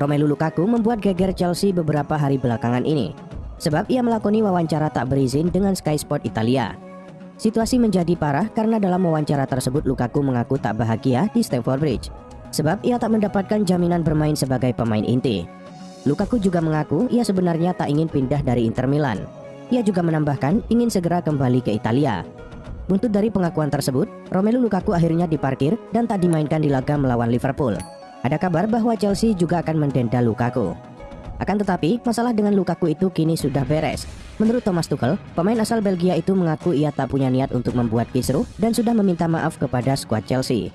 Romelu Lukaku membuat geger Chelsea beberapa hari belakangan ini, sebab ia melakoni wawancara tak berizin dengan Sky Sport Italia. Situasi menjadi parah karena dalam wawancara tersebut Lukaku mengaku tak bahagia di Stamford Bridge, sebab ia tak mendapatkan jaminan bermain sebagai pemain inti. Lukaku juga mengaku ia sebenarnya tak ingin pindah dari Inter Milan. Ia juga menambahkan ingin segera kembali ke Italia. Buntut dari pengakuan tersebut, Romelu Lukaku akhirnya diparkir dan tak dimainkan di laga melawan Liverpool. Ada kabar bahwa Chelsea juga akan mendenda Lukaku. Akan tetapi, masalah dengan Lukaku itu kini sudah beres. Menurut Thomas Tuchel, pemain asal Belgia itu mengaku ia tak punya niat untuk membuat kisruh dan sudah meminta maaf kepada skuad Chelsea.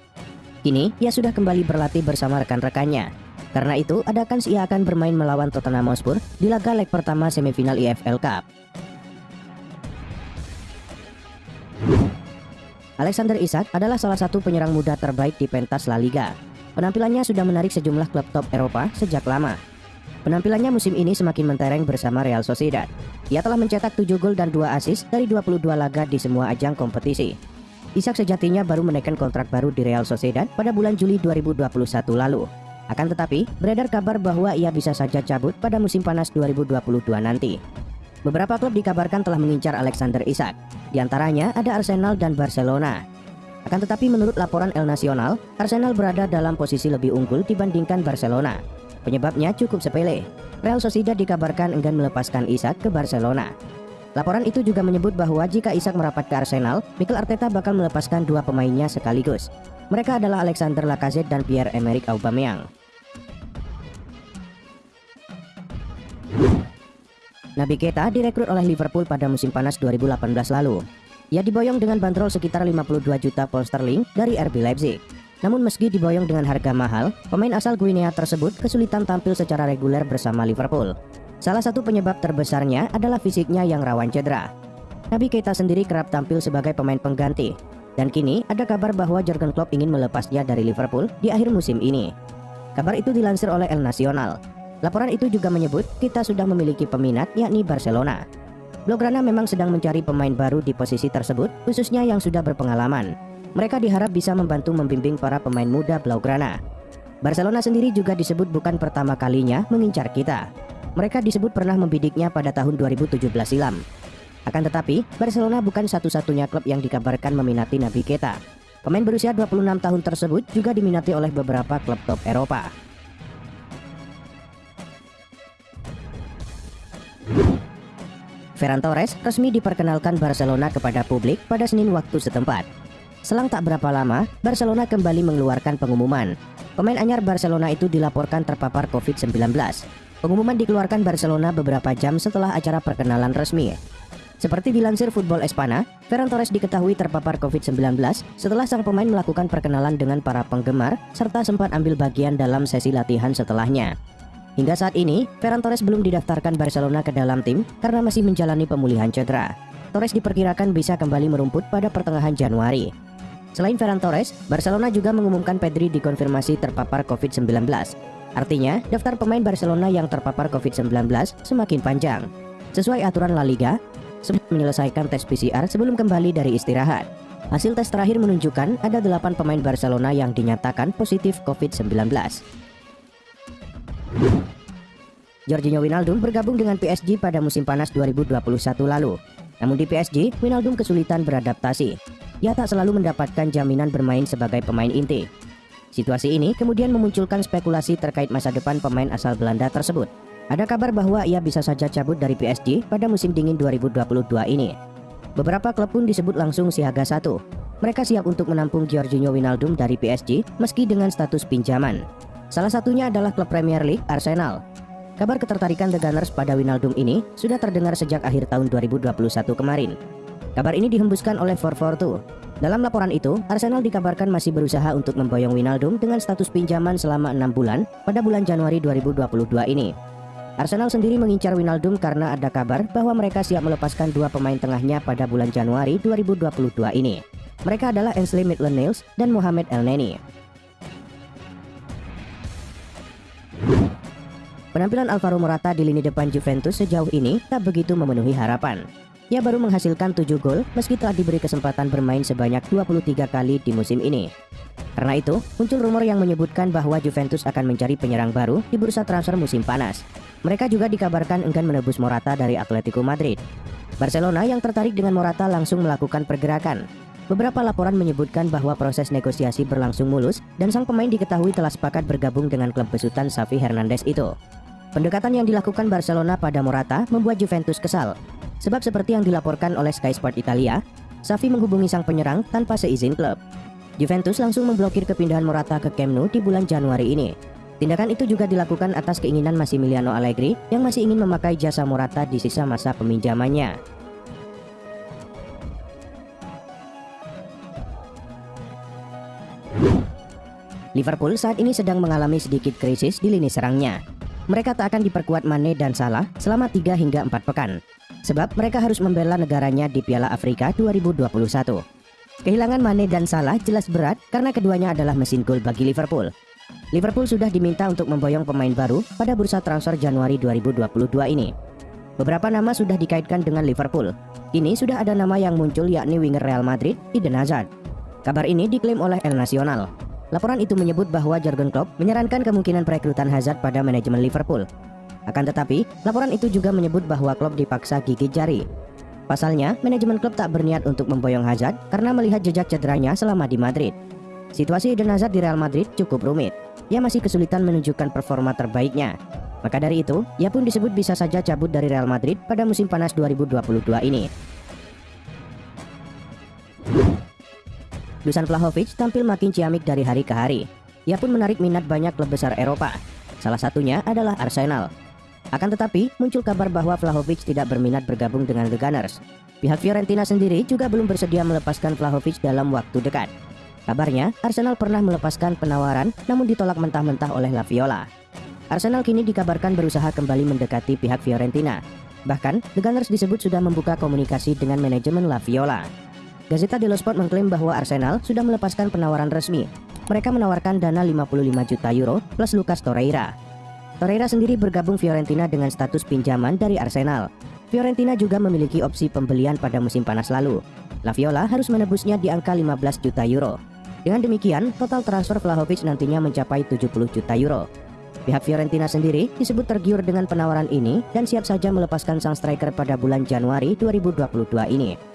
Kini, ia sudah kembali berlatih bersama rekan-rekannya. Karena itu, ada kans ia akan bermain melawan Tottenham Hotspur di laga leg pertama semifinal EFL Cup. Alexander Isak adalah salah satu penyerang muda terbaik di pentas La Liga. Penampilannya sudah menarik sejumlah klub top Eropa sejak lama. Penampilannya musim ini semakin mentereng bersama Real Sociedad. Ia telah mencetak 7 gol dan 2 assist dari 22 laga di semua ajang kompetisi. Isak sejatinya baru menaikkan kontrak baru di Real Sociedad pada bulan Juli 2021 lalu. Akan tetapi, beredar kabar bahwa ia bisa saja cabut pada musim panas 2022 nanti. Beberapa klub dikabarkan telah mengincar Alexander Isak. Di antaranya ada Arsenal dan Barcelona. Akan tetapi menurut laporan El Nacional, Arsenal berada dalam posisi lebih unggul dibandingkan Barcelona. Penyebabnya cukup sepele. Real Sociedad dikabarkan enggan melepaskan Isak ke Barcelona. Laporan itu juga menyebut bahwa jika Isak merapat ke Arsenal, Mikel Arteta bakal melepaskan dua pemainnya sekaligus. Mereka adalah Alexander Lacazette dan Pierre-Emerick Aubameyang. Nabi Keita direkrut oleh Liverpool pada musim panas 2018 lalu. Ia diboyong dengan bandrol sekitar 52 juta pound sterling dari RB Leipzig. Namun meski diboyong dengan harga mahal, pemain asal Guinea tersebut kesulitan tampil secara reguler bersama Liverpool. Salah satu penyebab terbesarnya adalah fisiknya yang rawan cedera. Nabi Keita sendiri kerap tampil sebagai pemain pengganti. Dan kini ada kabar bahwa Jurgen Klopp ingin melepasnya dari Liverpool di akhir musim ini. Kabar itu dilansir oleh El Nacional. Laporan itu juga menyebut kita sudah memiliki peminat yakni Barcelona. Blaugrana memang sedang mencari pemain baru di posisi tersebut, khususnya yang sudah berpengalaman. Mereka diharap bisa membantu membimbing para pemain muda Blaugrana. Barcelona sendiri juga disebut bukan pertama kalinya mengincar kita. Mereka disebut pernah membidiknya pada tahun 2017 silam. Akan tetapi, Barcelona bukan satu-satunya klub yang dikabarkan meminati Nabi Keita. Pemain berusia 26 tahun tersebut juga diminati oleh beberapa klub top Eropa. Ferran Torres resmi diperkenalkan Barcelona kepada publik pada Senin waktu setempat. Selang tak berapa lama, Barcelona kembali mengeluarkan pengumuman. Pemain anyar Barcelona itu dilaporkan terpapar COVID-19. Pengumuman dikeluarkan Barcelona beberapa jam setelah acara perkenalan resmi. Seperti dilansir Football Espana, Ferran Torres diketahui terpapar COVID-19 setelah sang pemain melakukan perkenalan dengan para penggemar serta sempat ambil bagian dalam sesi latihan setelahnya. Hingga saat ini, Ferran Torres belum didaftarkan Barcelona ke dalam tim karena masih menjalani pemulihan cedera. Torres diperkirakan bisa kembali merumput pada pertengahan Januari. Selain Ferran Torres, Barcelona juga mengumumkan Pedri dikonfirmasi terpapar COVID-19. Artinya, daftar pemain Barcelona yang terpapar COVID-19 semakin panjang. Sesuai aturan La Liga, sebelum menyelesaikan tes PCR sebelum kembali dari istirahat. Hasil tes terakhir menunjukkan ada 8 pemain Barcelona yang dinyatakan positif COVID-19. Jorginho Wijnaldum bergabung dengan PSG pada musim panas 2021 lalu. Namun di PSG, Wijnaldum kesulitan beradaptasi. Ia tak selalu mendapatkan jaminan bermain sebagai pemain inti. Situasi ini kemudian memunculkan spekulasi terkait masa depan pemain asal Belanda tersebut. Ada kabar bahwa ia bisa saja cabut dari PSG pada musim dingin 2022 ini. Beberapa klub pun disebut langsung siaga satu. Mereka siap untuk menampung Jorginho Wijnaldum dari PSG meski dengan status pinjaman. Salah satunya adalah klub Premier League Arsenal. Kabar ketertarikan The Gunners pada Winaldum ini sudah terdengar sejak akhir tahun 2021 kemarin. Kabar ini dihembuskan oleh 442. Dalam laporan itu, Arsenal dikabarkan masih berusaha untuk memboyong Winaldum dengan status pinjaman selama 6 bulan pada bulan Januari 2022 ini. Arsenal sendiri mengincar Winaldum karena ada kabar bahwa mereka siap melepaskan dua pemain tengahnya pada bulan Januari 2022 ini. Mereka adalah Ainsley Maitland-Niles dan Mohamed Elneny. Penampilan Alvaro Morata di lini depan Juventus sejauh ini tak begitu memenuhi harapan. Ia baru menghasilkan 7 gol meski telah diberi kesempatan bermain sebanyak 23 kali di musim ini. Karena itu, muncul rumor yang menyebutkan bahwa Juventus akan mencari penyerang baru di bursa transfer musim panas. Mereka juga dikabarkan enggan menebus Morata dari Atletico Madrid. Barcelona yang tertarik dengan Morata langsung melakukan pergerakan. Beberapa laporan menyebutkan bahwa proses negosiasi berlangsung mulus dan sang pemain diketahui telah sepakat bergabung dengan klub besutan Xavi Hernandez itu. Pendekatan yang dilakukan Barcelona pada Morata membuat Juventus kesal. Sebab seperti yang dilaporkan oleh Sky Sport Italia, Xavi menghubungi sang penyerang tanpa seizin klub. Juventus langsung memblokir kepindahan Morata ke Camp Nou di bulan Januari ini. Tindakan itu juga dilakukan atas keinginan Massimiliano Allegri yang masih ingin memakai jasa Morata di sisa masa peminjamannya. Liverpool saat ini sedang mengalami sedikit krisis di lini serangnya. Mereka tak akan diperkuat Mane dan Salah selama 3 hingga 4 pekan. Sebab mereka harus membela negaranya di Piala Afrika 2021. Kehilangan Mane dan Salah jelas berat karena keduanya adalah mesin gol bagi Liverpool. Liverpool sudah diminta untuk memboyong pemain baru pada bursa transfer Januari 2022 ini. Beberapa nama sudah dikaitkan dengan Liverpool. Ini sudah ada nama yang muncul yakni winger Real Madrid, Eden Hazard. Kabar ini diklaim oleh El Nacional. Laporan itu menyebut bahwa Jurgen Klopp menyarankan kemungkinan perekrutan Hazard pada manajemen Liverpool. Akan tetapi, laporan itu juga menyebut bahwa Klopp dipaksa gigit jari Pasalnya, manajemen klub tak berniat untuk memboyong Hazard karena melihat jejak cederanya selama di Madrid. Situasi Eden Hazard di Real Madrid cukup rumit. Ia masih kesulitan menunjukkan performa terbaiknya. Maka dari itu, ia pun disebut bisa saja cabut dari Real Madrid pada musim panas 2022 ini. Dusan Vlahovic tampil makin ciamik dari hari ke hari. Ia pun menarik minat banyak klub besar Eropa. Salah satunya adalah Arsenal. Akan tetapi, muncul kabar bahwa Vlahovic tidak berminat bergabung dengan The Gunners. Pihak Fiorentina sendiri juga belum bersedia melepaskan Vlahovic dalam waktu dekat. Kabarnya, Arsenal pernah melepaskan penawaran namun ditolak mentah-mentah oleh La Viola. Arsenal kini dikabarkan berusaha kembali mendekati pihak Fiorentina. Bahkan, The Gunners disebut sudah membuka komunikasi dengan manajemen La Viola. Gazeta dello Sport mengklaim bahwa Arsenal sudah melepaskan penawaran resmi. Mereka menawarkan dana 55 juta euro plus Lucas Torreira. Torreira sendiri bergabung Fiorentina dengan status pinjaman dari Arsenal. Fiorentina juga memiliki opsi pembelian pada musim panas lalu. La Viola harus menebusnya di angka 15 juta euro. Dengan demikian, total transfer Vlahovic nantinya mencapai 70 juta euro. Pihak Fiorentina sendiri disebut tergiur dengan penawaran ini dan siap saja melepaskan sang striker pada bulan Januari 2022 ini.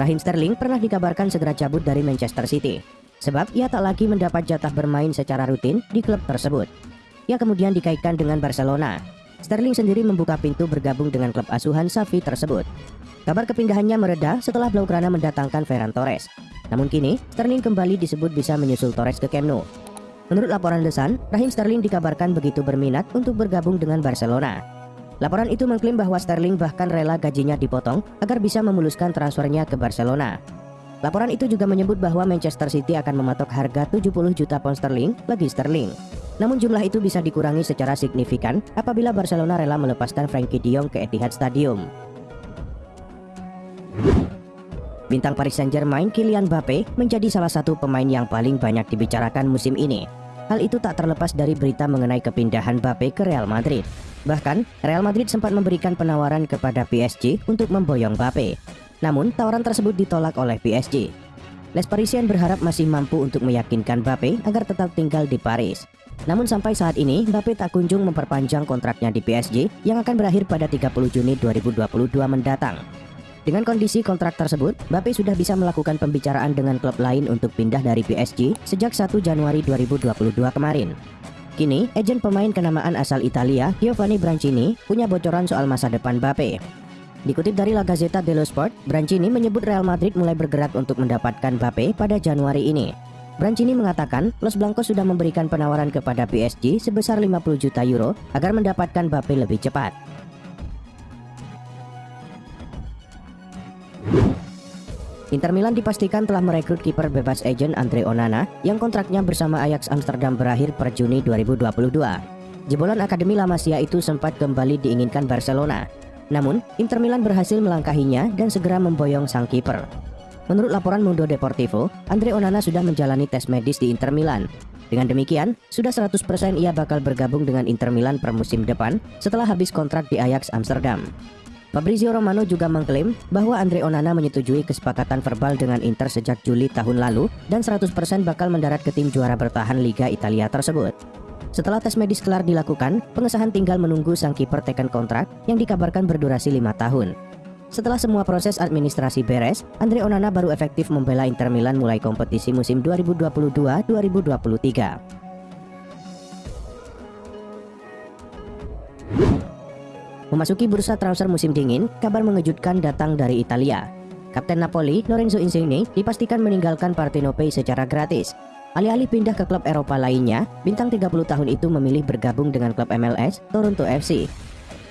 Raheem Sterling pernah dikabarkan segera cabut dari Manchester City sebab ia tak lagi mendapat jatah bermain secara rutin di klub tersebut. Ia kemudian dikaitkan dengan Barcelona. Sterling sendiri membuka pintu bergabung dengan klub asuhan Xavi tersebut. Kabar kepindahannya mereda setelah Blaugrana mendatangkan Ferran Torres. Namun kini, Sterling kembali disebut bisa menyusul Torres ke Camp Nou. Menurut laporan The Sun, Raheem Sterling dikabarkan begitu berminat untuk bergabung dengan Barcelona. Laporan itu mengklaim bahwa Sterling bahkan rela gajinya dipotong agar bisa memuluskan transfernya ke Barcelona. Laporan itu juga menyebut bahwa Manchester City akan mematok harga 70 juta pound sterling bagi Sterling. Namun jumlah itu bisa dikurangi secara signifikan apabila Barcelona rela melepaskan Frankie de ke Etihad Stadium. Bintang Paris Saint-Germain Kylian Mbappe menjadi salah satu pemain yang paling banyak dibicarakan musim ini. Hal itu tak terlepas dari berita mengenai kepindahan Mbappe ke Real Madrid. Bahkan, Real Madrid sempat memberikan penawaran kepada PSG untuk memboyong Mbappe. Namun, tawaran tersebut ditolak oleh PSG. Les Parisiens berharap masih mampu untuk meyakinkan Mbappe agar tetap tinggal di Paris. Namun sampai saat ini, Mbappe tak kunjung memperpanjang kontraknya di PSG yang akan berakhir pada 30 Juni 2022 mendatang. Dengan kondisi kontrak tersebut, Mbappe sudah bisa melakukan pembicaraan dengan klub lain untuk pindah dari PSG sejak 1 Januari 2022 kemarin. Kini, ejen pemain kenamaan asal Italia, Giovanni Brancini, punya bocoran soal masa depan Mbappe. Dikutip dari La Gazzetta dello Sport, Brancini menyebut Real Madrid mulai bergerak untuk mendapatkan Mbappe pada Januari ini. Brancini mengatakan Los Blancos sudah memberikan penawaran kepada PSG sebesar 50 juta euro agar mendapatkan Mbappe lebih cepat. Inter Milan dipastikan telah merekrut kiper bebas agent Andre Onana yang kontraknya bersama Ajax Amsterdam berakhir per Juni 2022. Jebolan Akademi La Masia itu sempat kembali diinginkan Barcelona namun, Inter Milan berhasil melangkahinya dan segera memboyong sang kiper. Menurut laporan Mundo Deportivo, Andre Onana sudah menjalani tes medis di Inter Milan. Dengan demikian, sudah 100% ia bakal bergabung dengan Inter Milan per musim depan setelah habis kontrak di Ajax Amsterdam. Fabrizio Romano juga mengklaim bahwa Andre Onana menyetujui kesepakatan verbal dengan Inter sejak Juli tahun lalu dan 100% bakal mendarat ke tim juara bertahan Liga Italia tersebut. Setelah tes medis kelar dilakukan, pengesahan tinggal menunggu sang kiper teken kontrak yang dikabarkan berdurasi lima tahun. Setelah semua proses administrasi beres, Andre Onana baru efektif membela Inter Milan mulai kompetisi musim 2022-2023. Memasuki bursa transfer musim dingin, kabar mengejutkan datang dari Italia. Kapten Napoli, Lorenzo Insigne, dipastikan meninggalkan Partenopei secara gratis. Alih-alih pindah ke klub Eropa lainnya, bintang 30 tahun itu memilih bergabung dengan klub MLS, Toronto FC.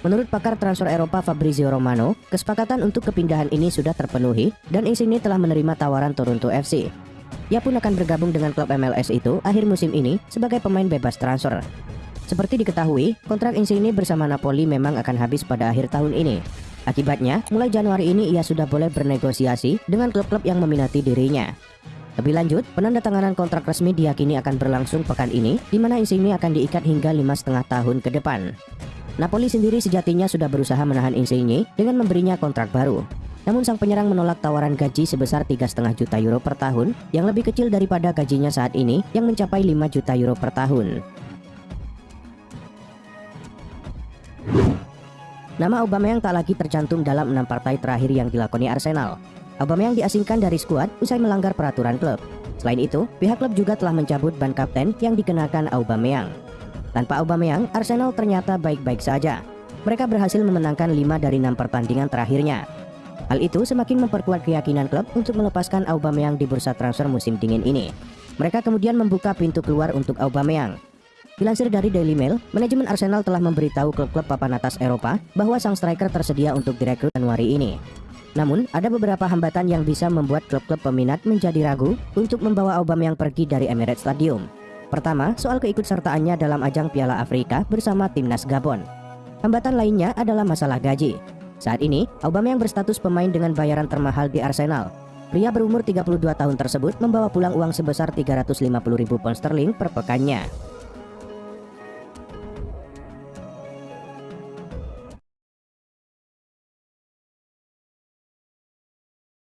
Menurut pakar transfer Eropa Fabrizio Romano, kesepakatan untuk kepindahan ini sudah terpenuhi dan Insigne telah menerima tawaran Toronto FC. Ia pun akan bergabung dengan klub MLS itu akhir musim ini sebagai pemain bebas transfer. Seperti diketahui, kontrak Insigne bersama Napoli memang akan habis pada akhir tahun ini. Akibatnya, mulai Januari ini ia sudah boleh bernegosiasi dengan klub-klub yang meminati dirinya. Lebih lanjut, penandatanganan kontrak resmi diyakini akan berlangsung pekan ini, di mana Insigne akan diikat hingga lima setengah tahun ke depan. Napoli sendiri sejatinya sudah berusaha menahan Insigne dengan memberinya kontrak baru. Namun sang penyerang menolak tawaran gaji sebesar 3,5 juta euro per tahun yang lebih kecil daripada gajinya saat ini yang mencapai 5 juta euro per tahun. Nama Aubameyang tak lagi tercantum dalam enam partai terakhir yang dilakoni Arsenal. Aubameyang diasingkan dari skuad usai melanggar peraturan klub. Selain itu, pihak klub juga telah mencabut ban kapten yang dikenakan Aubameyang. Tanpa Aubameyang, Arsenal ternyata baik-baik saja. Mereka berhasil memenangkan 5 dari 6 pertandingan terakhirnya. Hal itu semakin memperkuat keyakinan klub untuk melepaskan Aubameyang di bursa transfer musim dingin ini. Mereka kemudian membuka pintu keluar untuk Aubameyang. Dilansir dari Daily Mail, manajemen Arsenal telah memberitahu klub-klub papan atas Eropa bahwa sang striker tersedia untuk direkrut Januari ini. Namun, ada beberapa hambatan yang bisa membuat klub-klub peminat menjadi ragu untuk membawa Aubameyang pergi dari Emirates Stadium. Pertama, soal keikutsertaannya dalam ajang Piala Afrika bersama timnas Gabon. Hambatan lainnya adalah masalah gaji. Saat ini, Aubameyang berstatus pemain dengan bayaran termahal di Arsenal. Pria berumur 32 tahun tersebut membawa pulang uang sebesar 350 ribu pound sterling per pekannya.